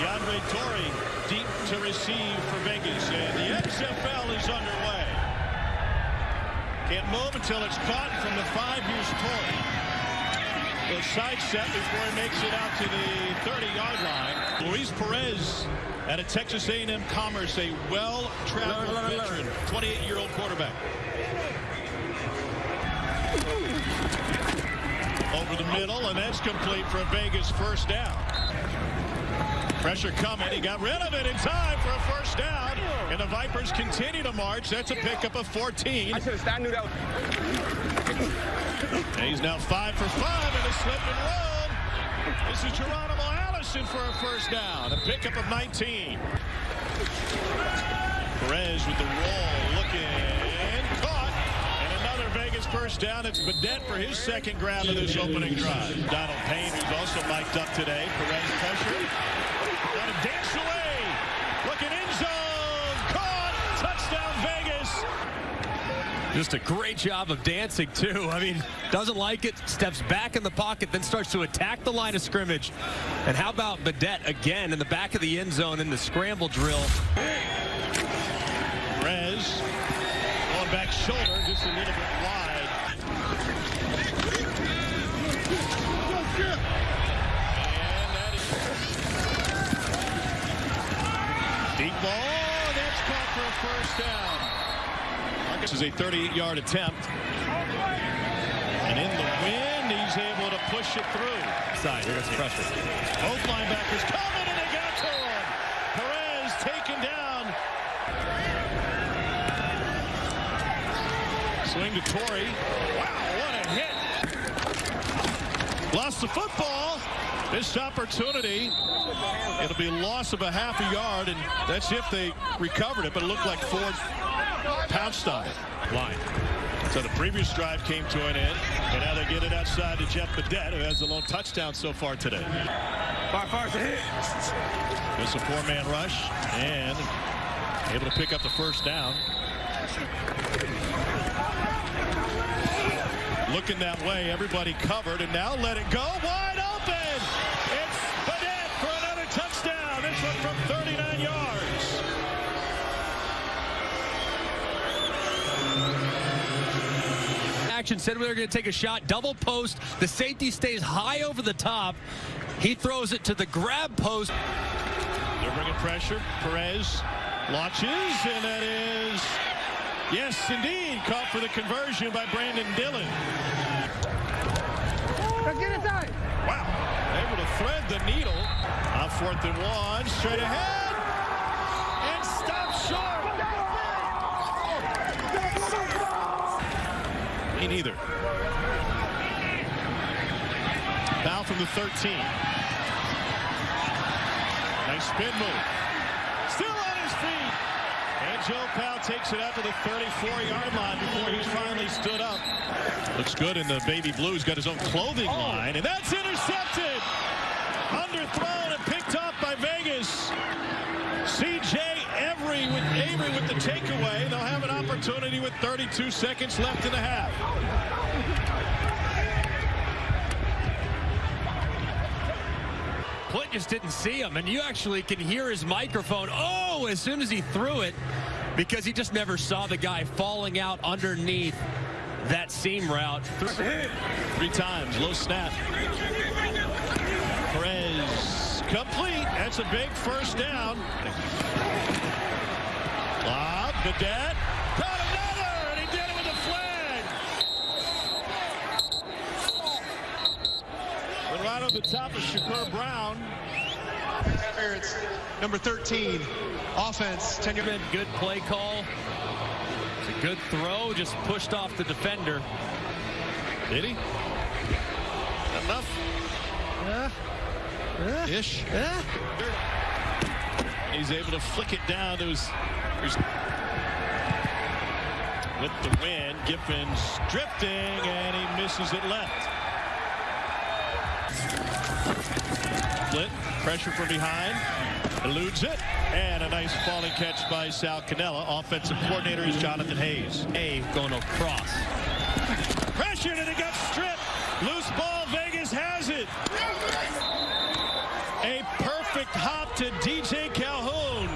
DeAndre Torrey deep to receive for Vegas. And the XFL is underway. Can't move until it's caught from the five. Here's Torrey. The side set before he makes it out to the 30-yard line. Luis Perez at a Texas A&M Commerce, a well-traveled veteran, 28-year-old quarterback. Over the middle, and that's complete for Vegas first down. Pressure coming. He got rid of it in time for a first down. And the Vipers continue to march. That's a pickup of 14. I should have I knew that was... And he's now five for five in a slip and roll. This is Geronimo Allison for a first down. A pickup of 19. Perez with the roll. Looking. Caught. And another Vegas first down. It's Badet for his second grab of this opening drive. Donald Payne, who's also mic'd up today. Perez pressure. Got to dance away. Looking end zone. Caught. Touchdown Vegas. Just a great job of dancing, too. I mean, doesn't like it, steps back in the pocket, then starts to attack the line of scrimmage. And how about Badet again in the back of the end zone in the scramble drill? Perez going back shoulder just a little bit wide. Deep ball. That's caught for a first down. Marcus is a 38-yard attempt. And in the wind, he's able to push it through. Side, here goes pressure. Both linebackers coming, and they got to him. Perez taken down. Swing to Torrey. Wow, what a hit. Lost the football. Missed opportunity. It'll be a loss of a half a yard, and that's if they recovered it, but it looked like Ford pounced on it. Line. So the previous drive came to an end, and now they get it outside to Jeff Badet, who has the lone touchdown so far today. Far, far, hit. It's a four-man rush, and able to pick up the first down. Looking that way, everybody covered, and now let it go wide open. It's Badet for another touchdown. This one from 39 yards. Action said we were going to take a shot, double post. The safety stays high over the top. He throws it to the grab post. They're bringing pressure. Perez launches, and that is, yes, indeed, caught for the conversion by Brandon Dillon. Get inside. Wow, able to thread the needle. On fourth and one, straight ahead, and stop short. Me neither. Foul from the 13. Nice spin move. Still on his feet. And Joe Powell takes it out to the 34-yard line before he finally stood up. Looks good in the baby blues. Got his own clothing oh. line. And that's intercepted. Underthrown and picked up by Vegas. With the takeaway. They'll have an opportunity with 32 seconds left in the half. Plitt just didn't see him, and you actually can hear his microphone. Oh, as soon as he threw it, because he just never saw the guy falling out underneath that seam route. Three times, low snap. Perez complete. That's a big first down. Lob, Badet. Got another, and he did it with a flag. Went right over the top of Shakur Brown. It's number 13, offense, tenure. Good, good play call. It's a good throw, just pushed off the defender. Did he? Enough? Uh, uh, Ish. Uh. He's able to flick it down to his, his with the win. Giffen's drifting, and he misses it left. Split, pressure from behind, eludes it, and a nice falling catch by Sal Cannella. Offensive coordinator is Jonathan Hayes. A going across. pressure, and it got stripped. Loose ball, Vegas has it. A perfect hop to DJ Calhoun.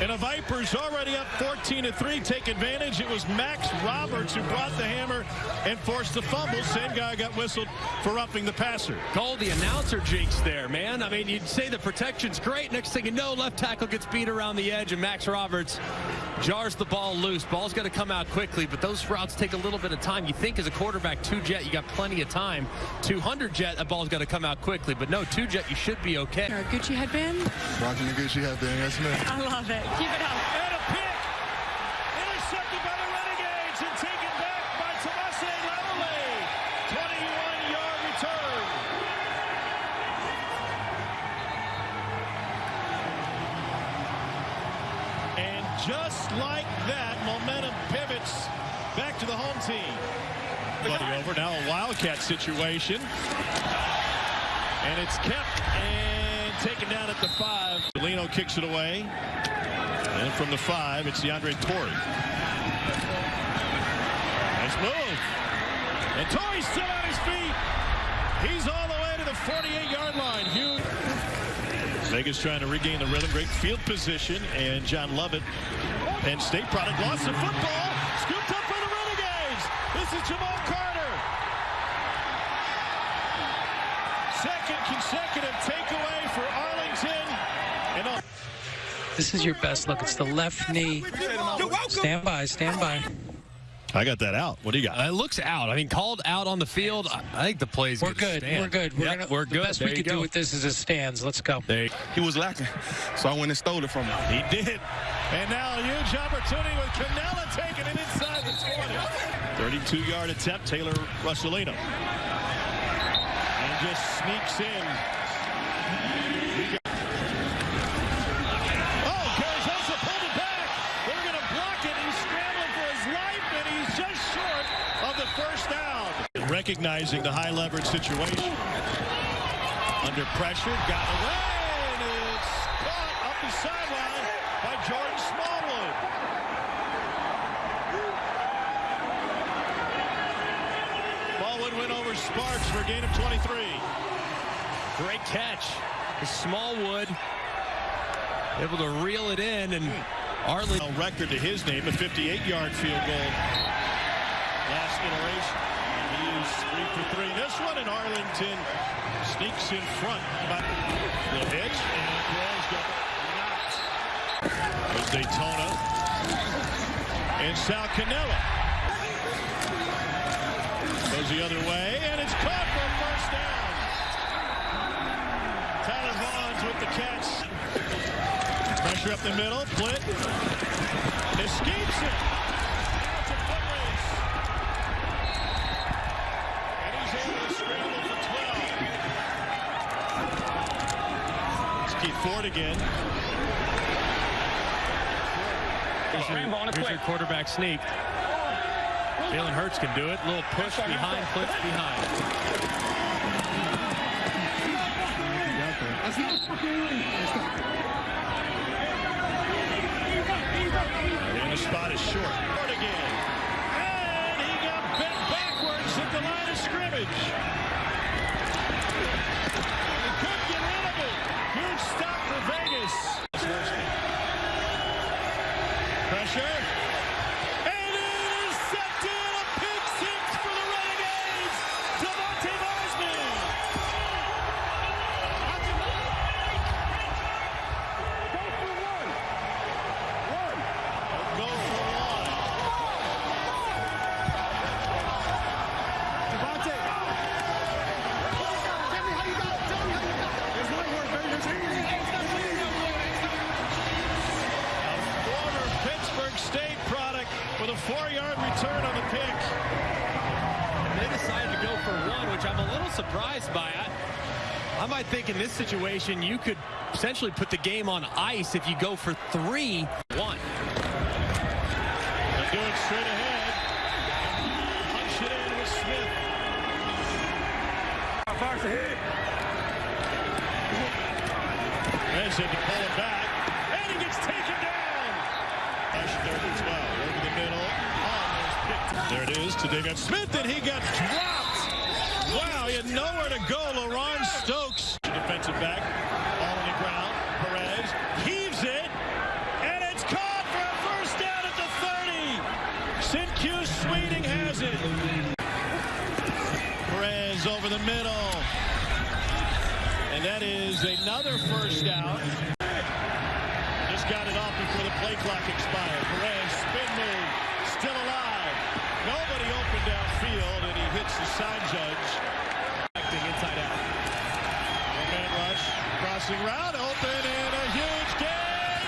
And a Viper's already up 4 13-3 take advantage. It was Max Roberts who brought the hammer and forced the fumble. Same guy got whistled for ruffing the passer. Call the announcer jinx there, man. I mean, you'd say the protection's great. Next thing you know, left tackle gets beat around the edge, and Max Roberts jars the ball loose. Ball's got to come out quickly, but those routes take a little bit of time. You think as a quarterback, two jet, you got plenty of time. 200 jet, a ball's got to come out quickly, but no, two jet, you should be okay. Gucci headband? Rocking the Gucci headband, yes, ma'am. I love it. Keep it up. Like that, momentum pivots back to the home team. Buddy over now a Wildcat situation. And it's kept and taken down at the five. Lino kicks it away. And from the five, it's DeAndre Torrey. Nice move. And Torrey's still on his feet. He's all the way to the 48-yard line. Hugh. Vegas trying to regain the rhythm. Great field position. And John Lovett, Penn State product, lost the football. Scooped up by the Renegades. This is Jamal Carter. Second consecutive takeaway for Arlington. And all This is your best look. It's the left knee. Stand by, stand by. I got that out. What do you got? Uh, it looks out. I mean, called out on the field. I, I think the play's We're good. stand. We're good. We're, Yep, gonna, we're the good. best There we you could do with this is it stands. Let's go. There you- He was lacking, so I went and stole it from him. He did. And now a huge opportunity with Cannella taking it inside the 20. 32-yard attempt, Taylor Russolino. And just sneaks in. Oh, Carrizosa pulled it back. They're going to block it. He's scrambling for his life, and he's just short of the first down. Recognizing the high leverage situation. Under pressure, got away, and it's caught up the sideline by Jordan Smallwood. Smallwood went over Sparks for a gain of 23. Great catch. Smallwood able to reel it in, and Arlington. A record to his name, a 58-yard field goal. Last iteration. He is three for three. This one, and Arlington sneaks in front. The hitch, and Groves got. Daytona. And Sal Cannella. Goes the other way, and it's caught for a first down. Tyler Vaughns with the catch. Pressure up the middle. Plitt escapes it. It's a foot race. And he's able to scramble for 12. It's Keith Ford again. Here's your, here's your quarterback sneak. Jalen Hurts can do it. A little push behind, blitz behind. And the spot is short. Again. And he got bent backwards at the line of scrimmage. He couldn't get rid of it. Huge stop for Vegas. Pressure. And intercepted. A pick six for the Renegades. Devontae Bosman. Go for one. A former Pittsburg State product with a four-yard return on the pick. They decided to go for one, which I'm a little surprised by. it. I might think in this situation you could essentially put the game on ice if you go for three, one. They do it straight ahead. Punch it in with Smith. Fires ahead. Reds had to pull it back. And he gets taken down. Rush third and 12. Over the middle. Almost. There it is to David Smith, and he got dropped. Wow, he had nowhere to go. LaRon Stokes. Defensive back. All on the ground. Perez heaves it. And it's caught for a first down at the 30. Cinque Sweeting has it. Perez over the middle. And that is another first down. Just got it off before the play clock expired. Perez, spin move, still alive. Nobody open downfield, and he hits the side judge. Acting inside out. Man rush, crossing route, open, and a huge gain,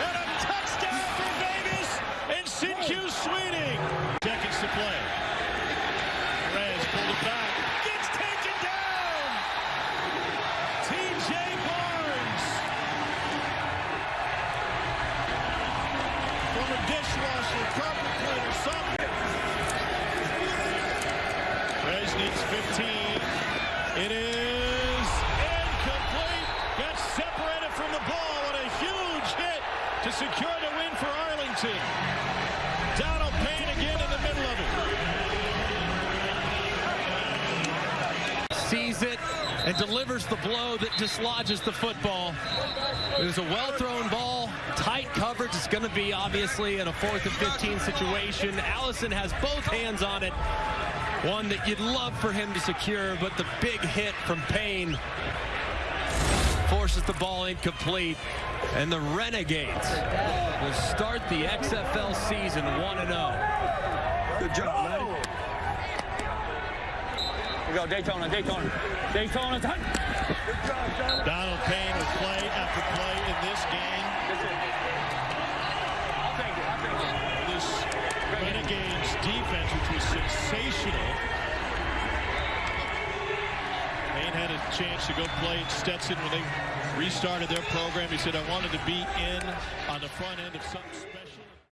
and a touchdown for Vegas, and Cinque Sweeting. Seconds to play. Perez pulled it back, gets taken down. T.J. Barnes. From a dishwasher, carpet cleaner, something. Perez needs 15. It is incomplete. Got separated from the ball. What a huge hit to secure the win for Arlington. Donald Payne again in the middle of it. Sees it and delivers the blow that dislodges the football. It was a well-thrown ball, tight coverage. It's going to be obviously in a fourth and 15 situation. Allison has both hands on it. One that you'd love for him to secure, but the big hit from Payne forces the ball incomplete. And the Renegades will start the XFL season 1-0. Good job, man. We go Daytona, Daytona. Daytona. Good job, John. Donald Payne with play after play in this game. I'll take it. I'll take it. This Renegades defense, which was sensational. Payne had a chance to go play at Stetson when they restarted their program. He said, I wanted to be in on the front end of something special.